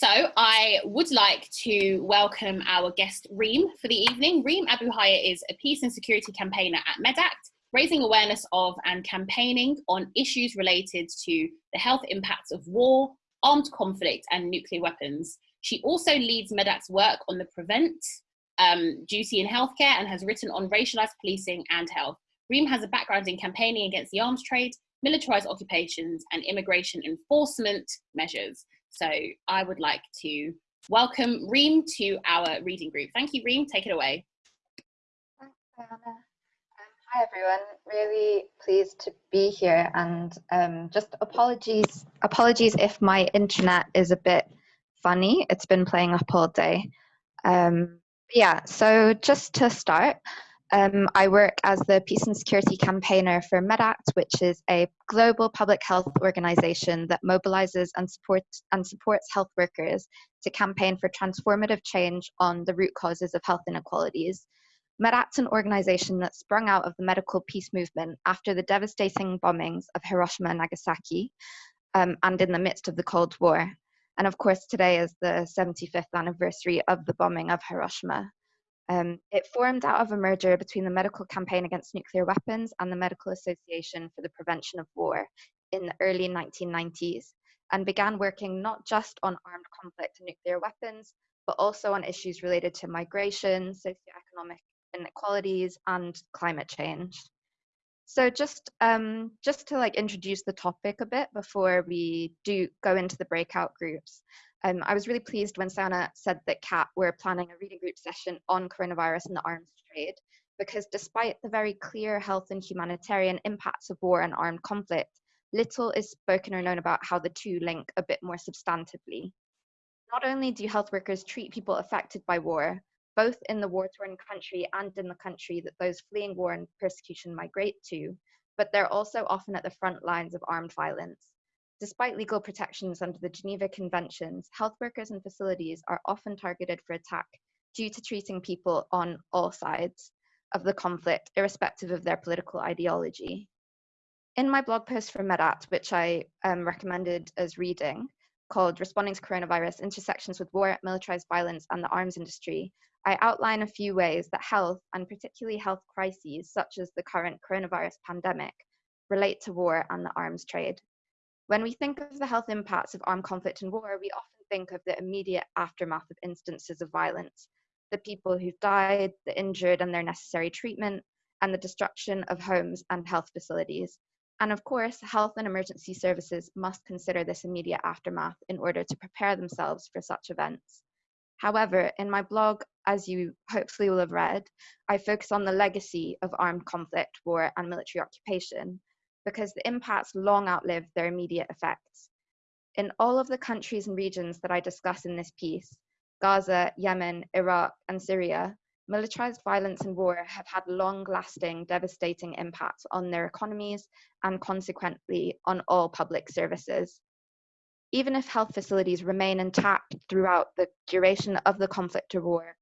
So I would like to welcome our guest Reem for the evening. Reem Abu Hayyeh is a peace and security campaigner at MedAct, raising awareness of and campaigning on issues related to the health impacts of war, armed conflict and nuclear weapons. She also leads MedAct's work on the prevent um, duty in healthcare and has written on racialized policing and health. Reem has a background in campaigning against the arms trade, militarized occupations and immigration enforcement measures. So I would like to welcome Reem to our reading group. Thank you, Reem. Take it away. Thanks, Diana. Um, hi, everyone. Really pleased to be here, and um, just apologies. Apologies if my internet is a bit funny. It's been playing up all day. Um, yeah. So just to start, um, I work as the Peace and Security Campaigner for MedAct, which is a global public health organization that mobilizes and, supports and supports health workers to campaign for transformative change on the root causes of health inequalities. MedAct's an organization that sprung out of the medical peace movement after the devastating bombings of Hiroshima and Nagasaki um, and in the midst of the Cold War. And of course, today is the 75th anniversary of the bombing of Hiroshima. Um, it formed out of a merger between the Medical Campaign Against Nuclear Weapons and the Medical Association for the Prevention of War in the early 1990s and began working not just on armed conflict and nuclear weapons, but also on issues related to migration, socioeconomic inequalities, and climate change. So just um, just to like introduce the topic a bit before we do go into the breakout groups. Um, I was really pleased when Sana said that CAAT were planning a reading group session on coronavirus and the arms trade, because despite the very clear health and humanitarian impacts of war and armed conflict, little is spoken or known about how the two link a bit more substantively. Not only do health workers treat people affected by war, both in the war-torn country and in the country that those fleeing war and persecution migrate to, but they're also often at the front lines of armed violence. Despite legal protections under the Geneva Conventions, health workers and facilities are often targeted for attack due to treating people on all sides of the conflict, irrespective of their political ideology. In my blog post for MedAct, which I um, recommended as reading, called Responding to Coronavirus Intersections with War, Militarized Violence, and the Arms Industry, I outline a few ways that health, and particularly health crises such as the current coronavirus pandemic, relate to war and the arms trade. When we think of the health impacts of armed conflict and war, we often think of the immediate aftermath of instances of violence, the people who've died, the injured and their necessary treatment, and the destruction of homes and health facilities. And of course, health and emergency services must consider this immediate aftermath in order to prepare themselves for such events. However, in my blog, as you hopefully will have read, I focus on the legacy of armed conflict, war, and military occupation, because the impacts long outlive their immediate effects. In all of the countries and regions that I discuss in this piece, Gaza, Yemen, Iraq, and Syria, militarized violence and war have had long lasting, devastating impacts on their economies and consequently on all public services. Even if health facilities remain intact throughout the duration of the conflict or war,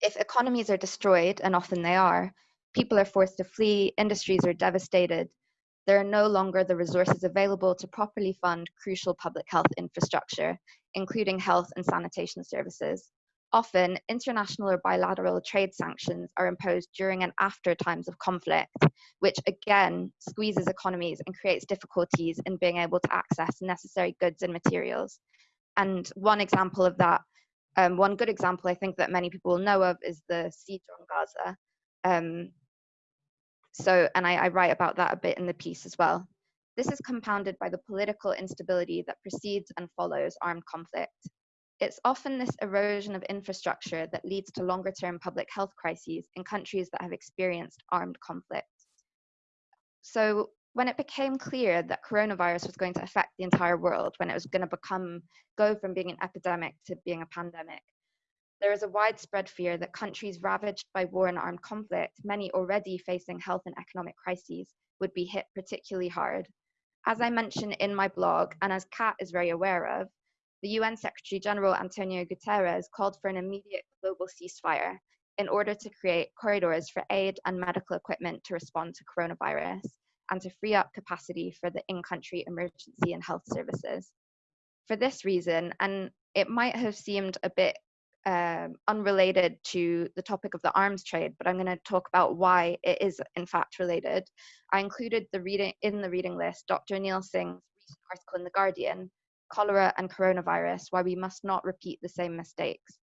if economies are destroyed, and often they are, people are forced to flee, industries are devastated, there are no longer the resources available to properly fund crucial public health infrastructure, including health and sanitation services. Often, international or bilateral trade sanctions are imposed during and after times of conflict, which again squeezes economies and creates difficulties in being able to access necessary goods and materials. And one example of that, um, one good example I think that many people know of is the siege on Gaza. Um, so, and I, I write about that a bit in the piece as well. This is compounded by the political instability that precedes and follows armed conflict. It's often this erosion of infrastructure that leads to longer term public health crises in countries that have experienced armed conflict. So, when it became clear that coronavirus was going to affect the entire world, when it was going to become, go from being an epidemic to being a pandemic, there is a widespread fear that countries ravaged by war and armed conflict, many already facing health and economic crises, would be hit particularly hard. As I mentioned in my blog, and as CAAT is very aware of, the UN Secretary General Antonio Guterres called for an immediate global ceasefire in order to create corridors for aid and medical equipment to respond to coronavirus and to free up capacity for the in country emergency and health services. For this reason, and it might have seemed a bit um, unrelated to the topic of the arms trade, but I'm going to talk about why it is in fact related. I included the reading in the reading list Dr. Neil Singh's recent article in The Guardian, Cholera and Coronavirus, Why We Must Not Repeat the Same Mistakes.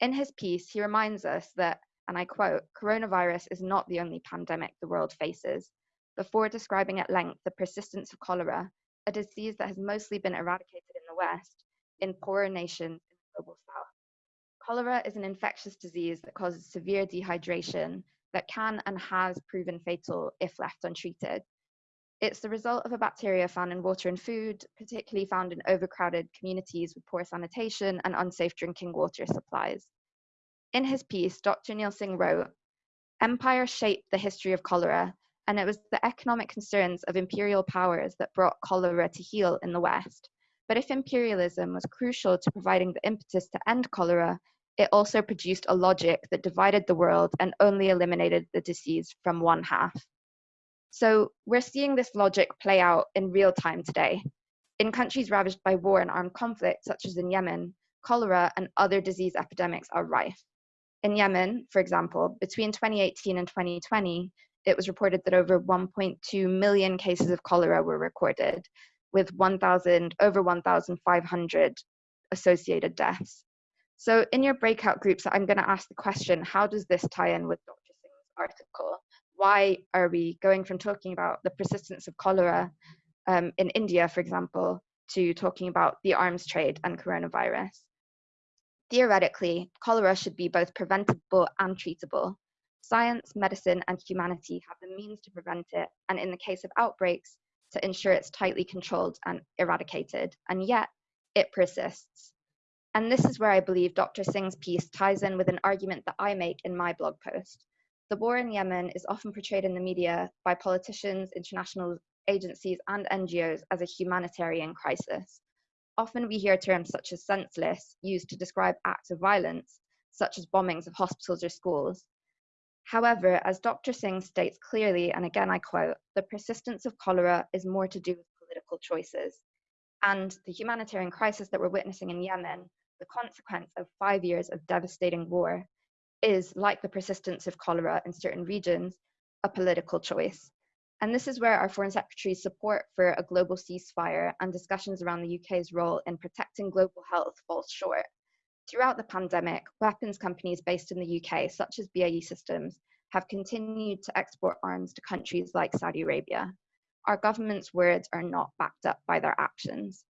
In his piece, he reminds us that, and I quote, coronavirus is not the only pandemic the world faces. Before describing at length the persistence of cholera, a disease that has mostly been eradicated in the West, in poorer nations in the global South. Cholera is an infectious disease that causes severe dehydration that can and has proven fatal if left untreated. It's the result of a bacteria found in water and food, particularly found in overcrowded communities with poor sanitation and unsafe drinking water supplies. In his piece, Dr. Neil Singh wrote, Empire shaped the history of cholera, and it was the economic concerns of imperial powers that brought cholera to heel in the West. But if imperialism was crucial to providing the impetus to end cholera, it also produced a logic that divided the world and only eliminated the disease from one half. So we're seeing this logic play out in real time today. In countries ravaged by war and armed conflict, such as in Yemen, cholera and other disease epidemics are rife. In Yemen, for example, between 2018 and 2020, it was reported that over 1.2 million cases of cholera were recorded, with 1,000 over 1,500 associated deaths. So in your breakout groups, I'm going to ask the question, how does this tie in with Dr. Singh's article? Why are we going from talking about the persistence of cholera um, in India, for example, to talking about the arms trade and coronavirus? Theoretically, cholera should be both preventable and treatable. Science, medicine, and humanity have the means to prevent it, and in the case of outbreaks, to ensure it's tightly controlled and eradicated. And yet, it persists. And this is where I believe Dr. Singh's piece ties in with an argument that I make in my blog post. The war in Yemen is often portrayed in the media by politicians, international agencies, and NGOs as a humanitarian crisis. Often we hear terms such as senseless used to describe acts of violence, such as bombings of hospitals or schools. However, as Dr. Singh states clearly, and again I quote, the persistence of cholera is more to do with political choices. And the humanitarian crisis that we're witnessing in Yemen the consequence of five years of devastating war is, like the persistence of cholera in certain regions, a political choice. And this is where our Foreign Secretary's support for a global ceasefire and discussions around the UK's role in protecting global health falls short. Throughout the pandemic, weapons companies based in the UK, such as BAE Systems, have continued to export arms to countries like Saudi Arabia. Our government's words are not backed up by their actions.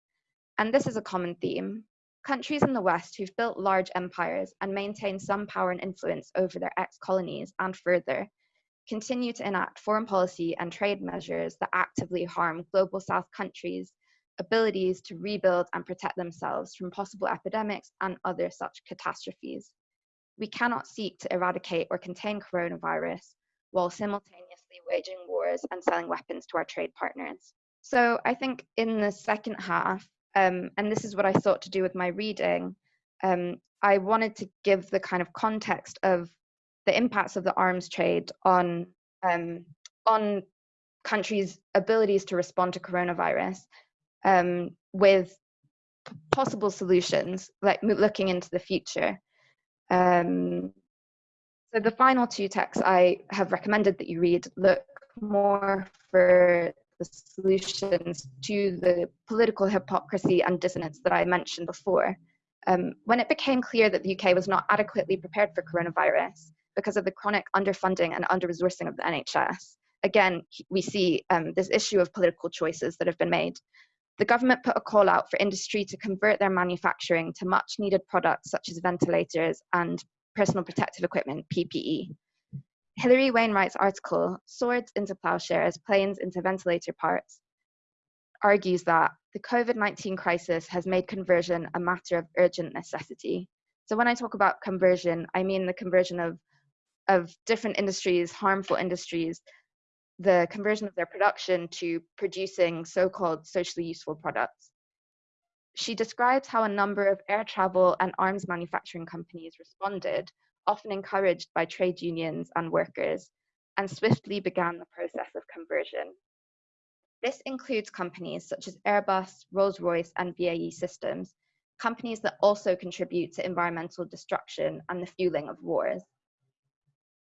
And this is a common theme. Countries in the West who've built large empires and maintain some power and influence over their ex colonies and further continue to enact foreign policy and trade measures that actively harm global South countries' abilities to rebuild and protect themselves from possible epidemics and other such catastrophes. We cannot seek to eradicate or contain coronavirus while simultaneously waging wars and selling weapons to our trade partners. So I think in the second half, um, and this is what I thought to do with my reading. Um, I wanted to give the kind of context of the impacts of the arms trade on um, on countries' abilities to respond to coronavirus um, with possible solutions, like looking into the future. Um, so the final two texts I have recommended that you read look more for the solutions to the political hypocrisy and dissonance that I mentioned before. Um, when it became clear that the UK was not adequately prepared for coronavirus because of the chronic underfunding and under-resourcing of the NHS, again, we see um, this issue of political choices that have been made. The government put a call out for industry to convert their manufacturing to much needed products such as ventilators and personal protective equipment, PPE. Hilary Wainwright's article, Swords into Plowshares, Planes into Ventilator Parts, argues that the COVID 19 crisis has made conversion a matter of urgent necessity. So, when I talk about conversion, I mean the conversion of, of different industries, harmful industries, the conversion of their production to producing so called socially useful products. She describes how a number of air travel and arms manufacturing companies responded often encouraged by trade unions and workers, and swiftly began the process of conversion. This includes companies such as Airbus, Rolls Royce, and BAE Systems, companies that also contribute to environmental destruction and the fueling of wars.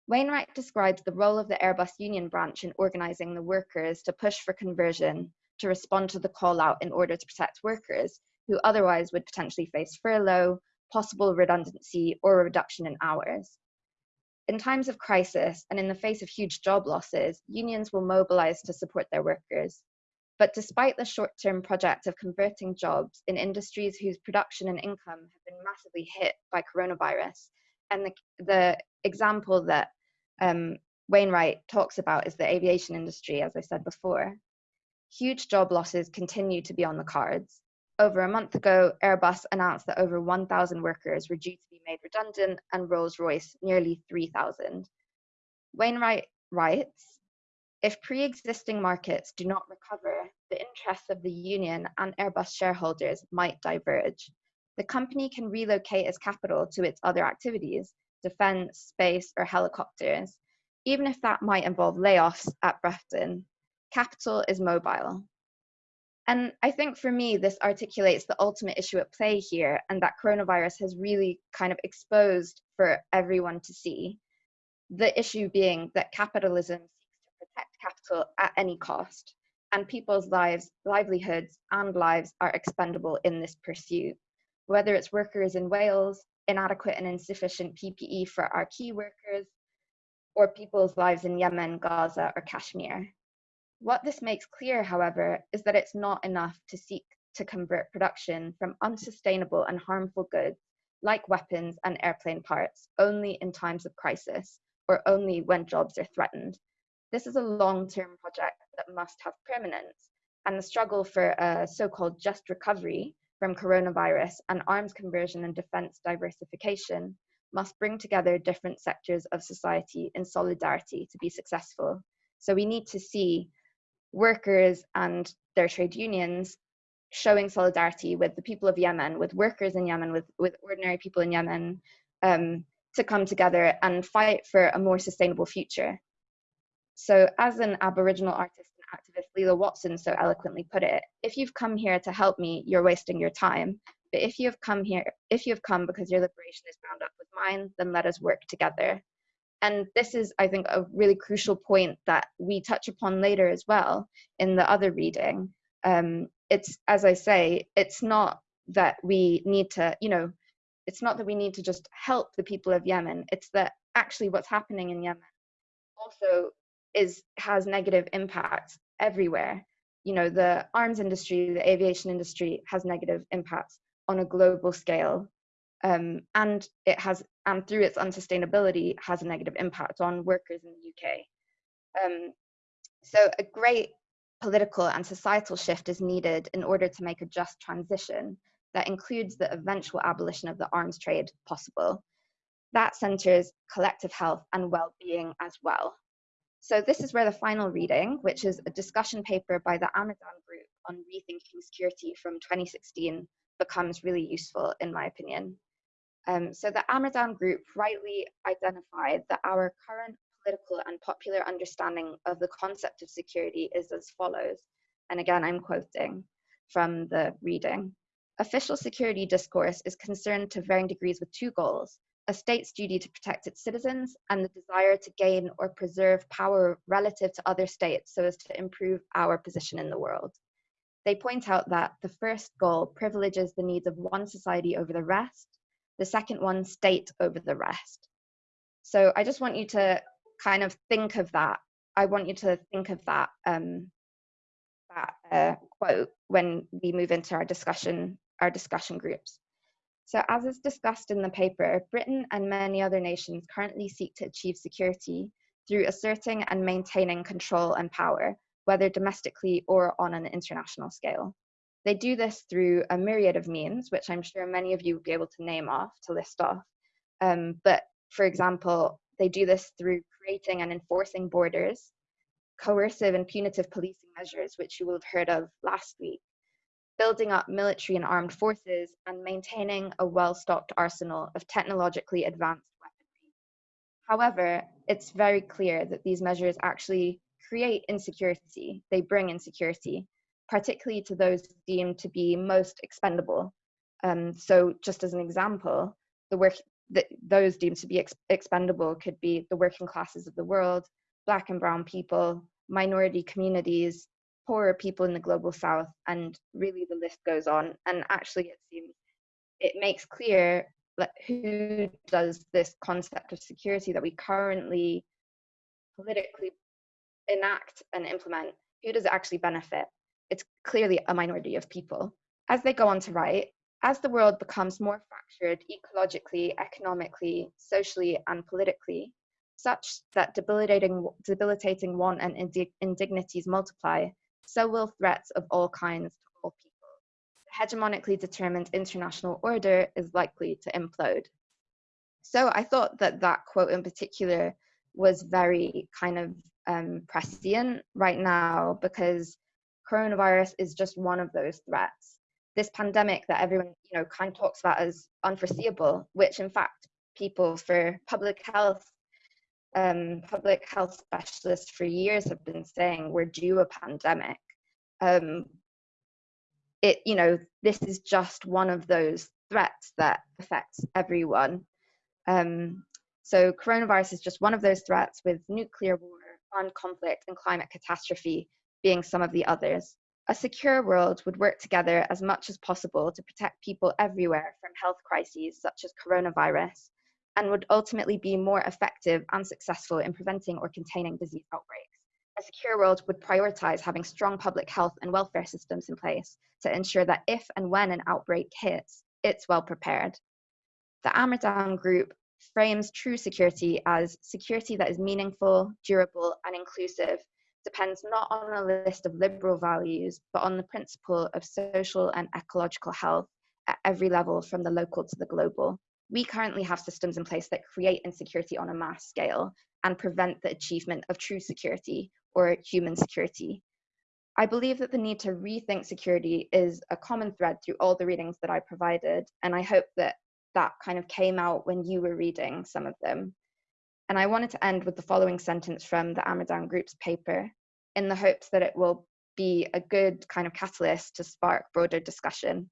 Wainwright describes the role of the Airbus union branch in organizing the workers to push for conversion to respond to the call out in order to protect workers who otherwise would potentially face furlough, possible redundancy, or a reduction in hours. In times of crisis and in the face of huge job losses, unions will mobilize to support their workers. But despite the short term project of converting jobs in industries whose production and income have been massively hit by coronavirus, and the, the example that um, Wainwright talks about is the aviation industry, as I said before. Huge job losses continue to be on the cards. Over a month ago, Airbus announced that over 1,000 workers were due to be made redundant, and Rolls Royce nearly 3,000. Wainwright writes If pre existing markets do not recover, the interests of the union and Airbus shareholders might diverge. The company can relocate its capital to its other activities, defense, space, or helicopters, even if that might involve layoffs at Broughton. Capital is mobile. And I think for me, this articulates the ultimate issue at play here, and that coronavirus has really kind of exposed for everyone to see. The issue being that capitalism seeks to protect capital at any cost, and people's lives, livelihoods, and lives are expendable in this pursuit. Whether it's workers in Wales, inadequate and insufficient PPE for our key workers, or people's lives in Yemen, Gaza, or Kashmir. What this makes clear, however, is that it's not enough to seek to convert production from unsustainable and harmful goods, like weapons and airplane parts, only in times of crisis or only when jobs are threatened. This is a long term project that must have permanence, and the struggle for a so called just recovery from coronavirus and arms conversion and defense diversification must bring together different sectors of society in solidarity to be successful. So we need to see workers and their trade unions showing solidarity with the people of Yemen, with workers in Yemen, with, with ordinary people in Yemen, um, to come together and fight for a more sustainable future. So, as an Aboriginal artist and activist Lilla Watson so eloquently put it, if you've come here to help me, you're wasting your time. But if you have come here, if you have come because your liberation is bound up with mine, then let us work together. And this is, I think, a really crucial point that we touch upon later as well in the other reading. Um, it's, as I say, it's not that we need to, you know, it's not that we need to just help the people of Yemen. It's that actually what's happening in Yemen also is has negative impacts everywhere. You know, the arms industry, the aviation industry has negative impacts on a global scale. Um, and it has, and through its unsustainability, has a negative impact on workers in the UK. Um, so a great political and societal shift is needed in order to make a just transition that includes the eventual abolition of the arms trade possible. That centres collective health and well-being as well. So this is where the final reading, which is a discussion paper by the Ammerdown Group on rethinking security from 2016, becomes really useful in my opinion. Um, so the Ammerdown Group rightly identified that our current political and popular understanding of the concept of security is as follows. And again, I'm quoting from the reading. Official security discourse is concerned to varying degrees with two goals a state's duty to protect its citizens, and the desire to gain or preserve power relative to other states so as to improve our position in the world. They point out that the first goal privileges the needs of one society over the rest, the second one, state over the rest. So I just want you to kind of think of that. I want you to think of that um, that uh, quote when we move into our discussion our discussion groups. So as is discussed in the paper, Britain and many other nations currently seek to achieve security through asserting and maintaining control and power, whether domestically or on an international scale. They do this through a myriad of means, which I'm sure many of you will be able to name off, to list off. Um, but for example, they do this through creating and enforcing borders, coercive and punitive policing measures, which you will have heard of last week, building up military and armed forces, and maintaining a well stocked arsenal of technologically advanced weaponry. However, it's very clear that these measures actually create insecurity, they bring insecurity, particularly to those deemed to be most expendable, Um, so just as an example, the work that those deemed to be ex expendable could be the working classes of the world, black and brown people, minority communities, poorer people in the global south, and really the list goes on. And actually it seems it makes clear who does this concept of security that we currently politically enact and implement, who does it actually benefit? It's clearly a minority of people. As they go on to write, as the world becomes more fractured ecologically, economically, socially, and politically, such that debilitating, debilitating want and indignities multiply, so will threats of all kinds to all people. The hegemonically determined international order is likely to implode. So I thought that that quote in particular was very kind of um, prescient right now because coronavirus is just one of those threats. This pandemic that everyone you know kind of talks about as unforeseeable which in fact people for public health um, public health specialists for years have been saying we're due a pandemic. Um, it you know this is just one of those threats that affects everyone. Um, so coronavirus is just one of those threats with nuclear war armed conflict and climate catastrophe being some of the others a secure world would work together as much as possible to protect people everywhere from health crises such as coronavirus and would ultimately be more effective and successful in preventing or containing disease outbreaks. A secure world would prioritize having strong public health and welfare systems in place to ensure that if and when an outbreak hits, it's well prepared. The Ammerdown Group frames true security as security that is meaningful, durable, and inclusive depends not on a list of liberal values, but on the principle of social and ecological health at every level from the local to the global. We currently have systems in place that create insecurity on a mass scale and prevent the achievement of true security or human security. I believe that the need to rethink security is a common thread through all the readings that I provided, and I hope that that kind of came out when you were reading some of them. And I wanted to end with the following sentence from the Ammerdown Group's paper in the hopes that it will be a good kind of catalyst to spark broader discussion.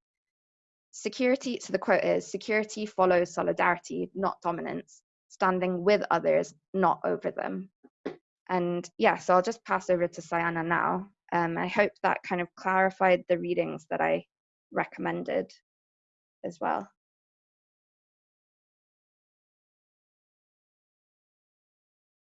Security, so the quote is security follows solidarity, not dominance, standing with others, not over them. And yeah, so I'll just pass over to Sayana now. Um, I hope that kind of clarified the readings that I recommended as well.